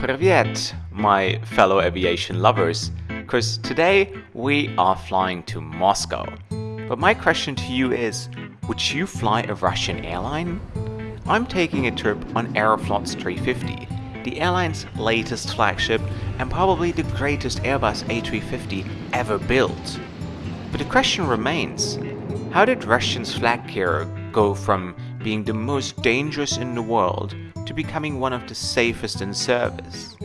Privyet, my fellow aviation lovers, because today we are flying to Moscow. But my question to you is, would you fly a Russian airline? I'm taking a trip on Aeroflot's 350, the airline's latest flagship and probably the greatest Airbus A350 ever built. But the question remains, how did Russian's flag carrier go from being the most dangerous in the world to becoming one of the safest in service?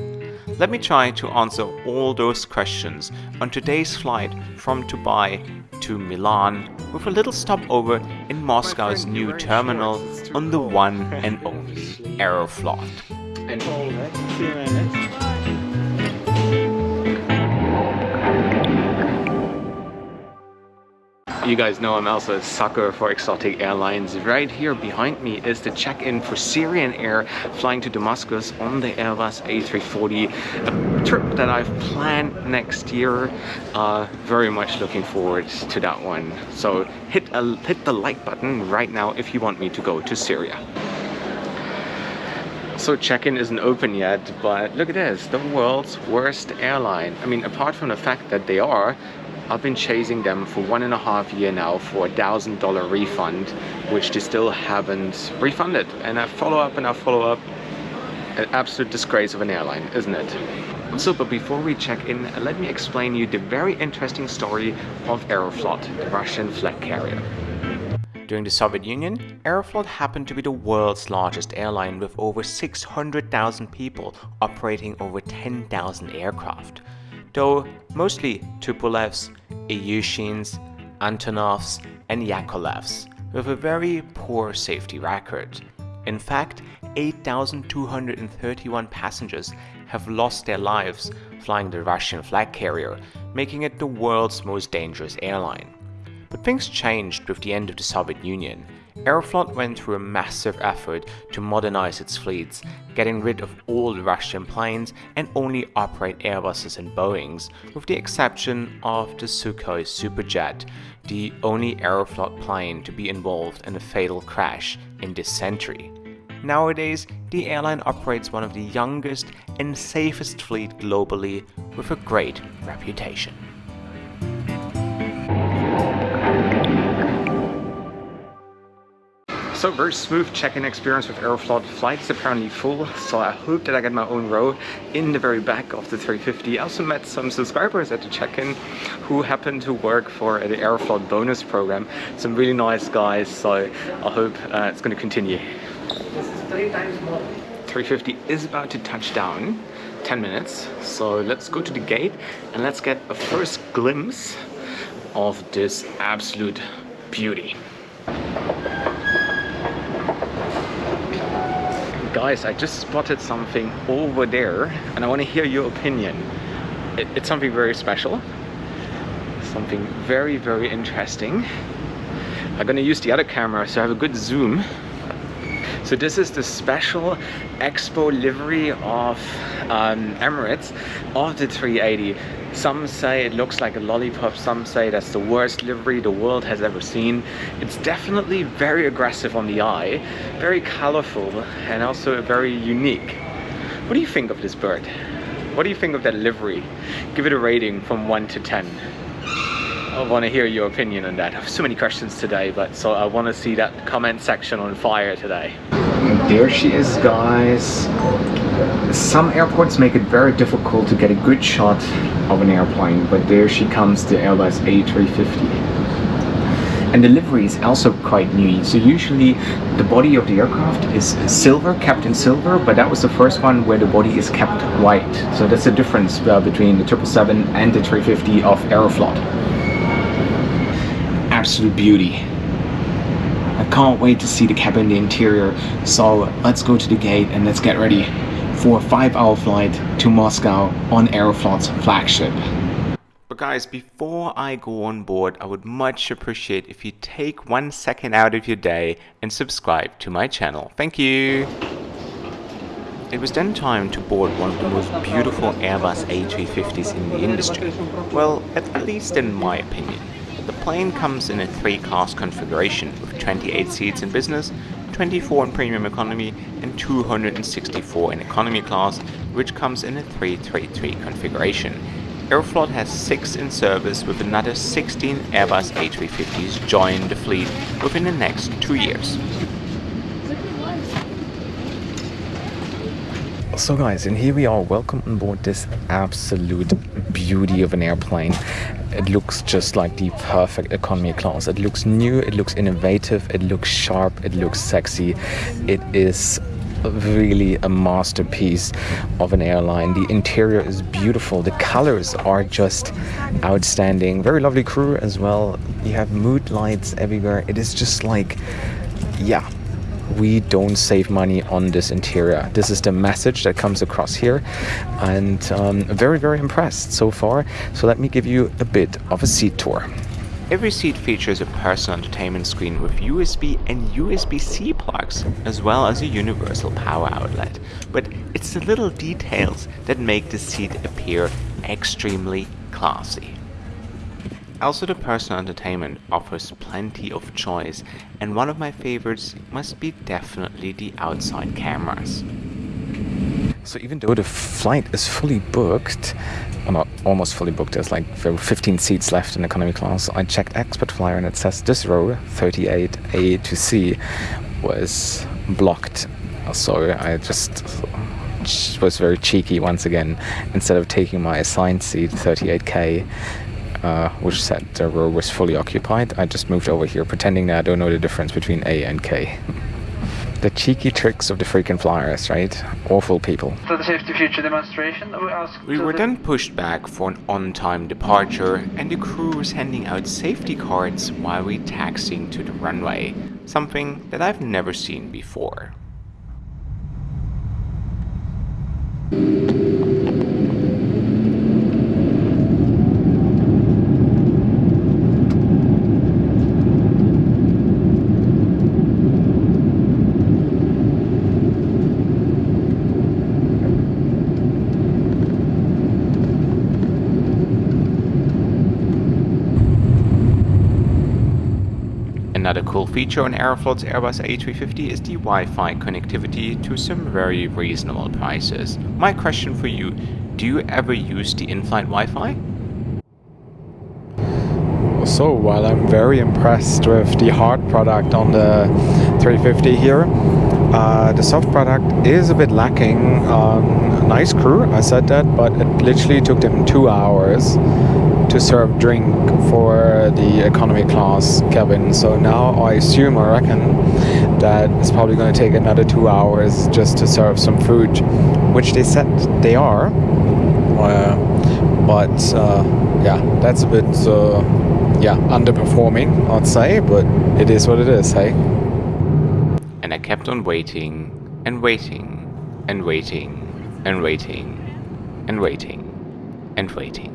Let me try to answer all those questions on today's flight from Dubai to Milan with a little stopover in Moscow's new terminal on the one and only Aeroflot. You guys know I'm also a sucker for exotic airlines. Right here behind me is the check-in for Syrian Air flying to Damascus on the Airbus A340. A trip that I've planned next year. Uh, very much looking forward to that one. So hit, a, hit the like button right now if you want me to go to Syria. So check-in isn't open yet, but look at this, the world's worst airline. I mean, apart from the fact that they are, I've been chasing them for one and a half year now for a thousand dollar refund, which they still haven't refunded. And I follow up and I follow up. An absolute disgrace of an airline, isn't it? So, but before we check in, let me explain you the very interesting story of Aeroflot, the Russian flag carrier. During the Soviet Union, Aeroflot happened to be the world's largest airline with over 600,000 people operating over 10,000 aircraft though mostly Tupolevs, Ilyushins, Antonovs and Yakovlevs, with a very poor safety record. In fact, 8,231 passengers have lost their lives flying the Russian flag carrier, making it the world's most dangerous airline. But things changed with the end of the Soviet Union Aeroflot went through a massive effort to modernize its fleets, getting rid of all Russian planes and only operate Airbuses and Boeings, with the exception of the Sukhoi Superjet, the only Aeroflot plane to be involved in a fatal crash in this century. Nowadays, the airline operates one of the youngest and safest fleet globally with a great reputation. So very smooth check-in experience with Aeroflot. Flight's apparently full, so I hope that I get my own row in the very back of the 350. I also met some subscribers at the check-in who happen to work for the Aeroflot bonus program. Some really nice guys, so I hope uh, it's going to continue. This is three times more. 350 is about to touch down. 10 minutes. So let's go to the gate and let's get a first glimpse of this absolute beauty. Guys, I just spotted something over there and I want to hear your opinion. It, it's something very special, something very, very interesting. I'm gonna use the other camera so I have a good zoom. So this is the special Expo livery of um, Emirates of the 380. Some say it looks like a lollipop, some say that's the worst livery the world has ever seen. It's definitely very aggressive on the eye, very colorful and also very unique. What do you think of this bird? What do you think of that livery? Give it a rating from 1 to 10. I want to hear your opinion on that. I have so many questions today, but so I want to see that comment section on fire today. There she is, guys. Some airports make it very difficult to get a good shot of an airplane, but there she comes, the Airbus A350. And the livery is also quite new. So usually the body of the aircraft is silver, kept in silver, but that was the first one where the body is kept white. So that's the difference uh, between the 777 and the 350 of Aeroflot. Absolute beauty. I can't wait to see the cabin, the interior. So let's go to the gate and let's get ready for a five hour flight to Moscow on Aeroflot's flagship. But guys, before I go on board, I would much appreciate if you take one second out of your day and subscribe to my channel. Thank you! It was then time to board one of the most beautiful Airbus A350s in the industry. Well, at least in my opinion. The plane comes in a three-class configuration with 28 seats in business, 124 in premium economy and 264 in economy class, which comes in a 333 configuration. Aeroflot has 6 in service with another 16 Airbus A350s joining the fleet within the next 2 years. So guys, and here we are, welcome on board this absolute beauty of an airplane. It looks just like the perfect economy class. It looks new, it looks innovative, it looks sharp, it looks sexy. It is really a masterpiece of an airline. The interior is beautiful. The colors are just outstanding. Very lovely crew as well. You have mood lights everywhere. It is just like, yeah, we don't save money on this interior. This is the message that comes across here and um, very, very impressed so far. So let me give you a bit of a seat tour. Every seat features a personal entertainment screen with USB and USB-C plugs, as well as a universal power outlet. But it's the little details that make the seat appear extremely classy. Also the personal entertainment offers plenty of choice and one of my favorites must be definitely the outside cameras. So even though the flight is fully booked, well not almost fully booked, there's like 15 seats left in economy class, I checked Expert Flyer and it says this row, 38A to C, was blocked. So I just was very cheeky once again. Instead of taking my assigned seat, 38K, uh, which said the row was fully occupied. I just moved over here, pretending that I don't know the difference between A and K. the cheeky tricks of the freaking flyers, right? Awful people. So the safety future demonstration, we, asked... we were then pushed back for an on-time departure, and the crew was handing out safety cards while we taxiing to the runway, something that I've never seen before. Another cool feature on Aeroflot's Airbus A350 is the Wi-Fi connectivity to some very reasonable prices. My question for you, do you ever use the in-flight Wi-Fi? So, while I'm very impressed with the hard product on the 350 here, uh, the soft product is a bit lacking. Um, nice crew, I said that, but it literally took them two hours to serve drink for the economy class cabin. So now I assume, I reckon, that it's probably going to take another two hours just to serve some food, which they said they are. Uh, but uh, yeah, that's a bit uh, yeah underperforming, I'd say. But it is what it is, hey. And I kept on waiting and waiting and waiting and waiting and waiting and waiting.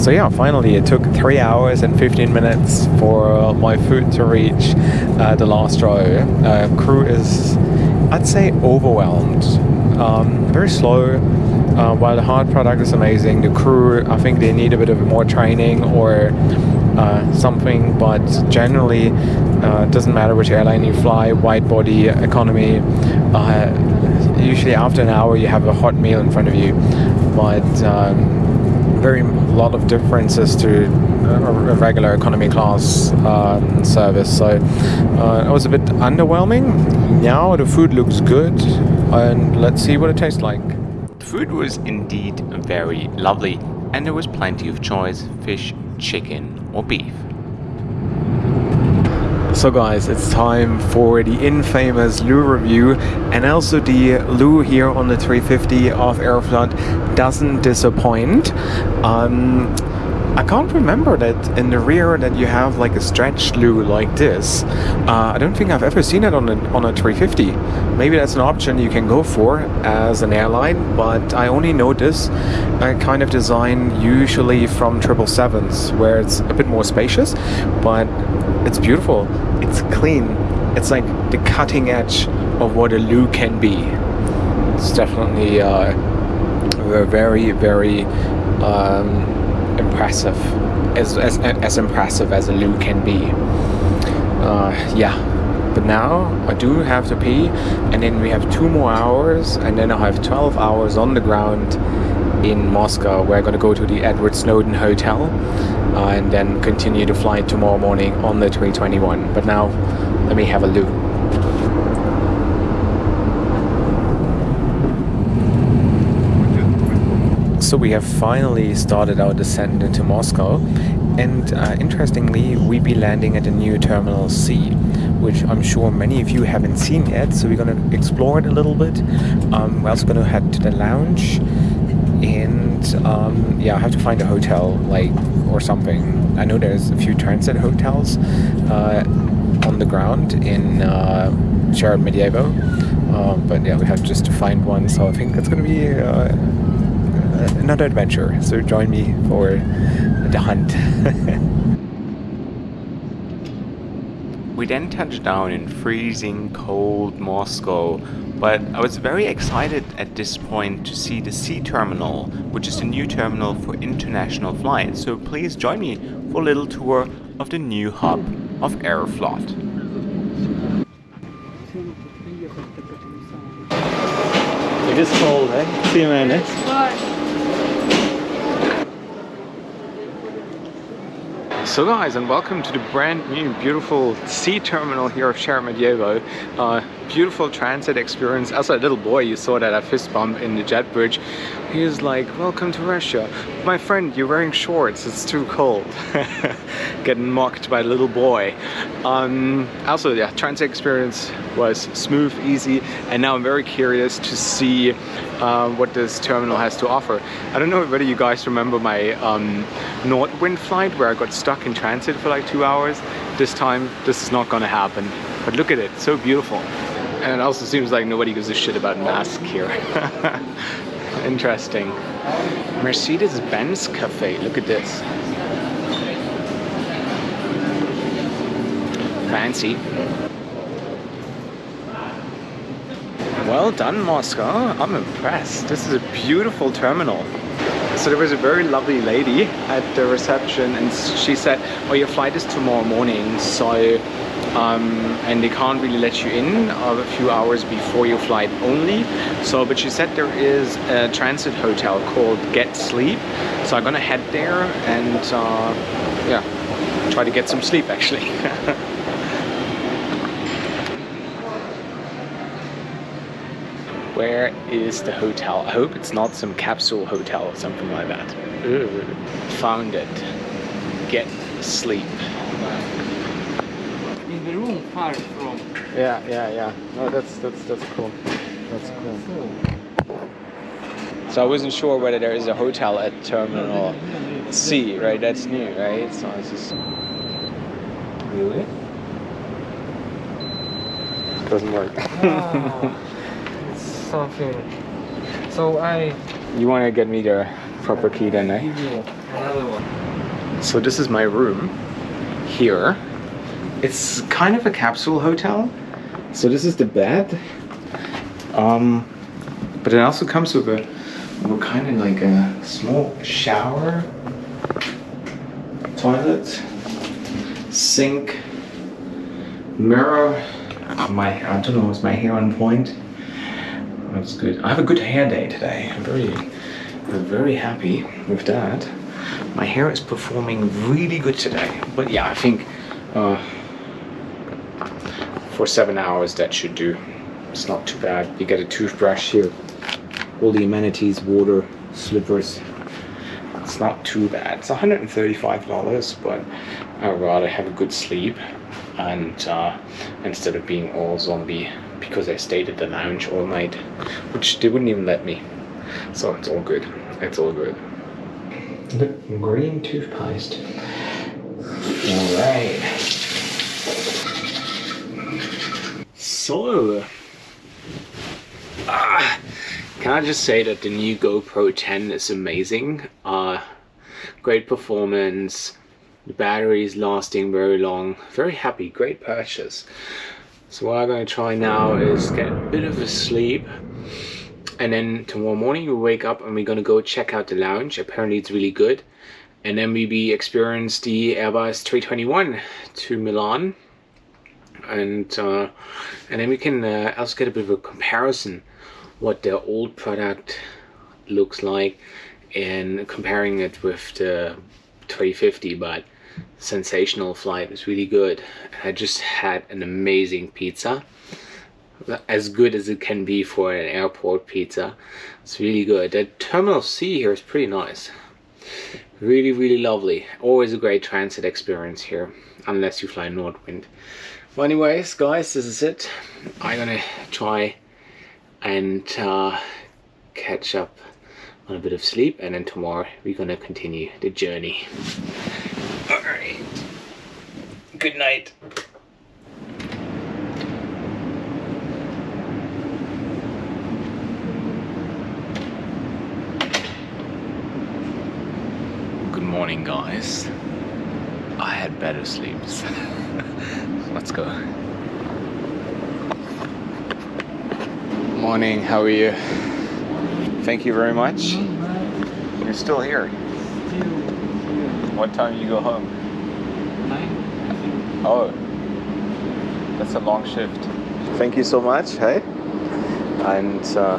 So yeah, finally it took 3 hours and 15 minutes for my food to reach uh, the last row. Uh, crew is, I'd say, overwhelmed. Um, very slow. Uh, while the hard product is amazing, the crew, I think they need a bit of more training or uh, something, but generally uh, doesn't matter which airline you fly, wide body, economy, uh, usually after an hour you have a hot meal in front of you, but um, very lot of differences to a regular economy class uh, service. So uh, it was a bit underwhelming. Now the food looks good, and let's see what it tastes like. The food was indeed very lovely, and there was plenty of choice: fish, chicken, or beef. So guys, it's time for the infamous loo review and also the loo here on the 350 of Aeroflot doesn't disappoint. Um, I can't remember that in the rear that you have like a stretch loo like this. Uh, I don't think I've ever seen it on a, on a 350. Maybe that's an option you can go for as an airline, but I only know this kind of design usually from 777s where it's a bit more spacious, but it's beautiful, it's clean, it's like the cutting edge of what a loo can be. It's definitely uh, very, very um, impressive, as, as, as impressive as a loo can be. Uh, yeah, but now I do have to pee and then we have two more hours and then I have 12 hours on the ground in Moscow. We're going to go to the Edward Snowden Hotel uh, and then continue the flight tomorrow morning on the 321. But now let me have a look. So we have finally started our descent into Moscow and uh, interestingly we'll be landing at the new Terminal C which I'm sure many of you haven't seen yet so we're going to explore it a little bit. Um, we're also going to head to the lounge and um, yeah I have to find a hotel like or something. I know there's a few transit hotels uh, on the ground in uh, Sheremetyevo um, but yeah we have just to find one so I think it's going to be uh, another adventure. So join me for the hunt. we then touched down in freezing cold Moscow, but I was very excited at this point to see the C terminal, which is the new terminal for international flights. So please join me for a little tour of the new hub of Aeroflot. It is cold, eh? See you, man. Eh? So guys, and welcome to the brand new beautiful C terminal here of Sheremetyevo. Uh, beautiful transit experience. As a little boy, you saw that I fist bump in the jet bridge. He was like, welcome to Russia. My friend, you're wearing shorts, it's too cold. Getting mocked by a little boy. Um, also, yeah, transit experience was smooth, easy, and now I'm very curious to see uh, what this terminal has to offer. I don't know whether you guys remember my um, Nordwind flight where I got stuck in transit for like two hours. This time, this is not gonna happen. But look at it, so beautiful. And it also seems like nobody gives a shit about masks here. Interesting. Mercedes-Benz Cafe, look at this. Fancy. Well done, Moscow. I'm impressed. This is a beautiful terminal. So there was a very lovely lady at the reception and she said, oh, your flight is tomorrow morning, so um, and they can't really let you in a few hours before your flight only. So, but she said there is a transit hotel called Get Sleep. So I'm gonna head there and uh, yeah, try to get some sleep actually. Where is the hotel? I hope it's not some capsule hotel or something like that. Ooh. Found it. Get sleep In the room far from. Yeah, yeah, yeah. No, that's that's that's cool. That's cool. So I wasn't sure whether there is a hotel at Terminal C, right? That's new, right? So it's just really doesn't work. ah, it's something. So I. You want to get me the proper key then, eh? Another one. So this is my room here it's kind of a capsule hotel. So this is the bed. Um, but it also comes with a, with kind of like a small shower, toilet, sink, mirror. My, I don't know, is my hair on point? That's good. I have a good hair day today. I'm very, I'm very happy with that. My hair is performing really good today. But yeah, I think uh, for seven hours that should do it's not too bad you get a toothbrush here all the amenities water slippers it's not too bad it's 135 dollars but I'd rather have a good sleep and uh, instead of being all zombie because I stayed at the lounge all night which they wouldn't even let me. So it's all good. It's all good. Look, green toothpaste. All right So, ah, can I just say that the new GoPro 10 is amazing. Uh, great performance, the battery is lasting very long, very happy, great purchase. So what I'm going to try now is get a bit of a sleep and then tomorrow morning we wake up and we're going to go check out the lounge. Apparently it's really good. And then we be experience the Airbus 321 to Milan and uh, and then we can uh, also get a bit of a comparison what their old product looks like and comparing it with the 350 but sensational flight. Was really good. I just had an amazing pizza. As good as it can be for an airport pizza. It's really good. The terminal C here is pretty nice. Really really lovely. Always a great transit experience here unless you fly Nordwind. Well anyways guys this is it. I'm gonna try and uh, catch up on a bit of sleep and then tomorrow we're gonna continue the journey good night. Good morning guys. I had better sleeps let's go. Morning how are you? Thank you very much. You're still here. What time do you go home? Nine? Oh that's a long shift. Thank you so much hey? And uh,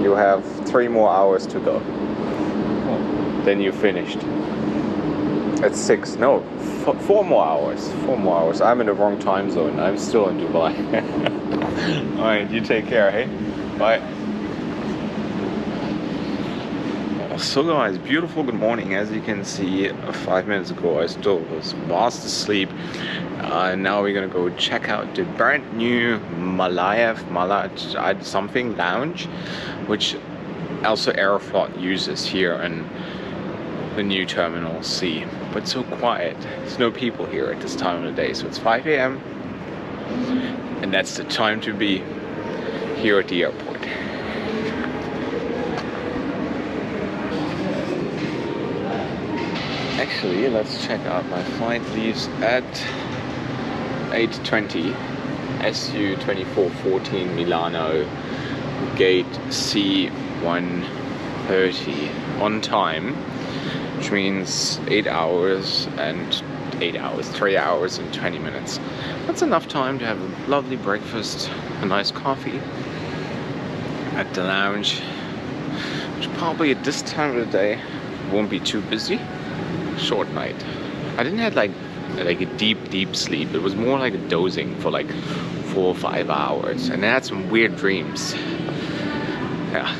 you have three more hours to go. Then you're finished. At six no four more hours four more hours. I'm in the wrong time zone. I'm still in dubai. All right you take care hey? Bye so guys beautiful. Good morning. As you can see five minutes ago i still was fast asleep. Uh, now we're gonna go check out the brand new malayev malaj something lounge which also aeroflot uses here in the new terminal c. But so quiet. There's no people here at this time of the day so it's 5 a.m and that's the time to be here at the airport actually let's check out. My flight leaves at 8.20 SU 2414 Milano gate C130 on time which means 8 hours and 8 hours 3 hours and 20 minutes. That's enough time to have a lovely breakfast a nice coffee at the lounge which probably at this time of the day won't be too busy short night. I didn't have like like a deep deep sleep. It was more like a dozing for like four or five hours, and I had some weird dreams. Yeah.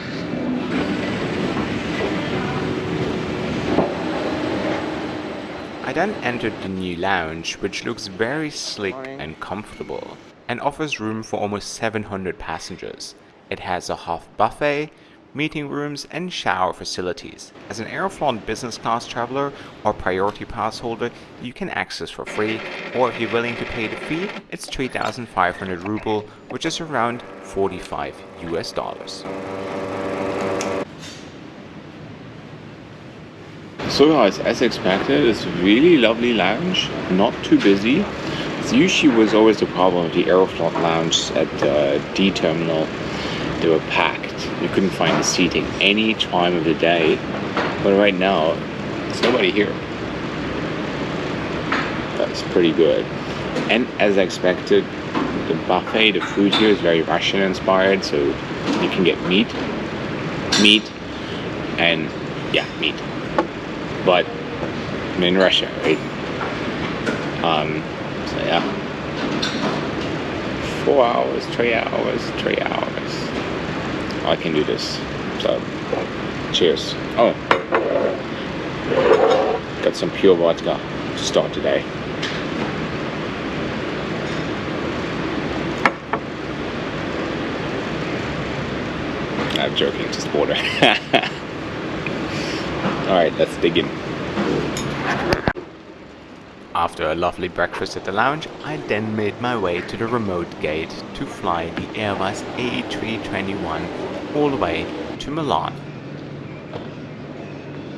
I then entered the new lounge, which looks very slick and comfortable, and offers room for almost 700 passengers. It has a half buffet, meeting rooms, and shower facilities. As an Aeroflot business class traveler or priority pass holder, you can access for free, or if you're willing to pay the fee, it's 3,500 ruble, which is around 45 US dollars. So guys, as expected, it's a really lovely lounge, not too busy. It's usually was always the problem with the Aeroflot lounge at the D terminal. They were packed. You couldn't find the seating any time of the day. But right now, there's nobody here. That's pretty good. And as expected, the buffet, the food here is very Russian inspired, so you can get meat, meat, and yeah, meat. But I'm in Russia, right? Um, so yeah. Four hours, three hours, three hours. I can do this. So, cheers. Oh, got some pure vodka to start today. I'm joking, just water. Alright, let's dig in. After a lovely breakfast at the lounge, I then made my way to the remote gate to fly the Airbus A321 all the way to Milan.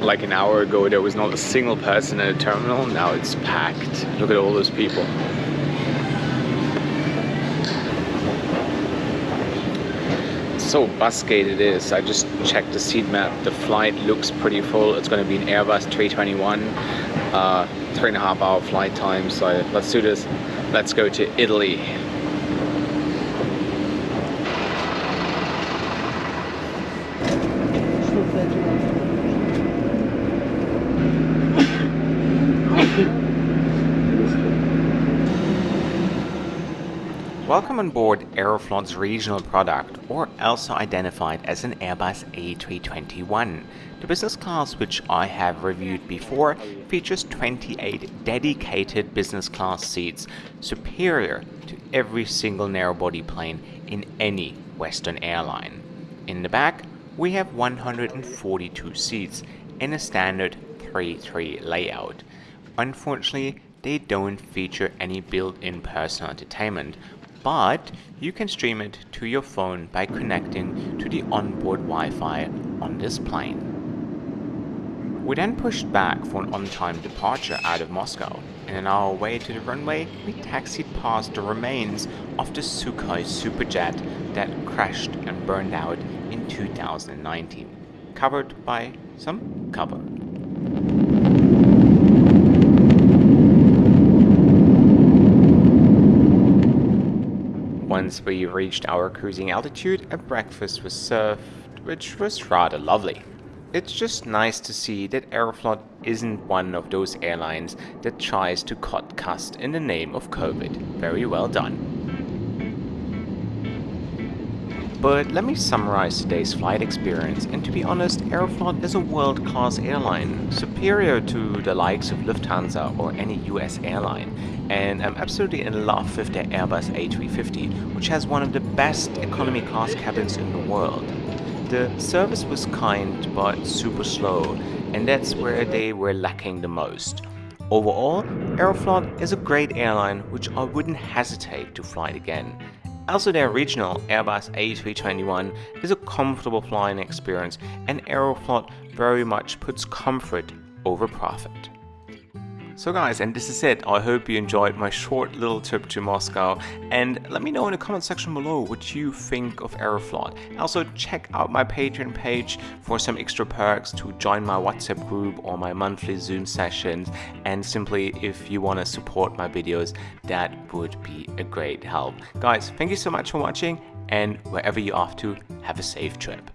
Like an hour ago, there was not a single person in the terminal. Now it's packed. Look at all those people. So busgate it is. I just checked the seat map. The flight looks pretty full. It's going to be an Airbus 321. Uh, three and a half hour flight time. So let's do this. let's go to Italy. Welcome on board Aeroflot's regional product, or also identified as an Airbus A321. The business class, which I have reviewed before, features 28 dedicated business class seats, superior to every single narrow-body plane in any Western airline. In the back, we have 142 seats in a standard 3-3 layout. Unfortunately, they don't feature any built-in personal entertainment, but you can stream it to your phone by connecting to the onboard Wi-Fi on this plane. We then pushed back for an on-time departure out of Moscow, and on our way to the runway, we taxied past the remains of the Sukhoi Superjet that crashed and burned out in 2019, covered by some cover. Once we reached our cruising altitude, a breakfast was served, which was rather lovely. It's just nice to see that Aeroflot isn't one of those airlines that tries to cut cost in the name of COVID. Very well done. But let me summarize today's flight experience and to be honest, Aeroflot is a world-class airline, superior to the likes of Lufthansa or any US airline. And I'm absolutely in love with their Airbus A350, which has one of the best economy class cabins in the world. The service was kind but super slow, and that's where they were lacking the most. Overall, Aeroflot is a great airline which I wouldn't hesitate to fly again. Also their regional Airbus A321 is a comfortable flying experience and Aeroflot very much puts comfort over profit. So guys, and this is it. I hope you enjoyed my short little trip to Moscow and let me know in the comment section below what you think of Aeroflot. Also check out my Patreon page for some extra perks to join my WhatsApp group or my monthly Zoom sessions and simply if you want to support my videos that would be a great help. Guys, thank you so much for watching and wherever you're off to, have a safe trip.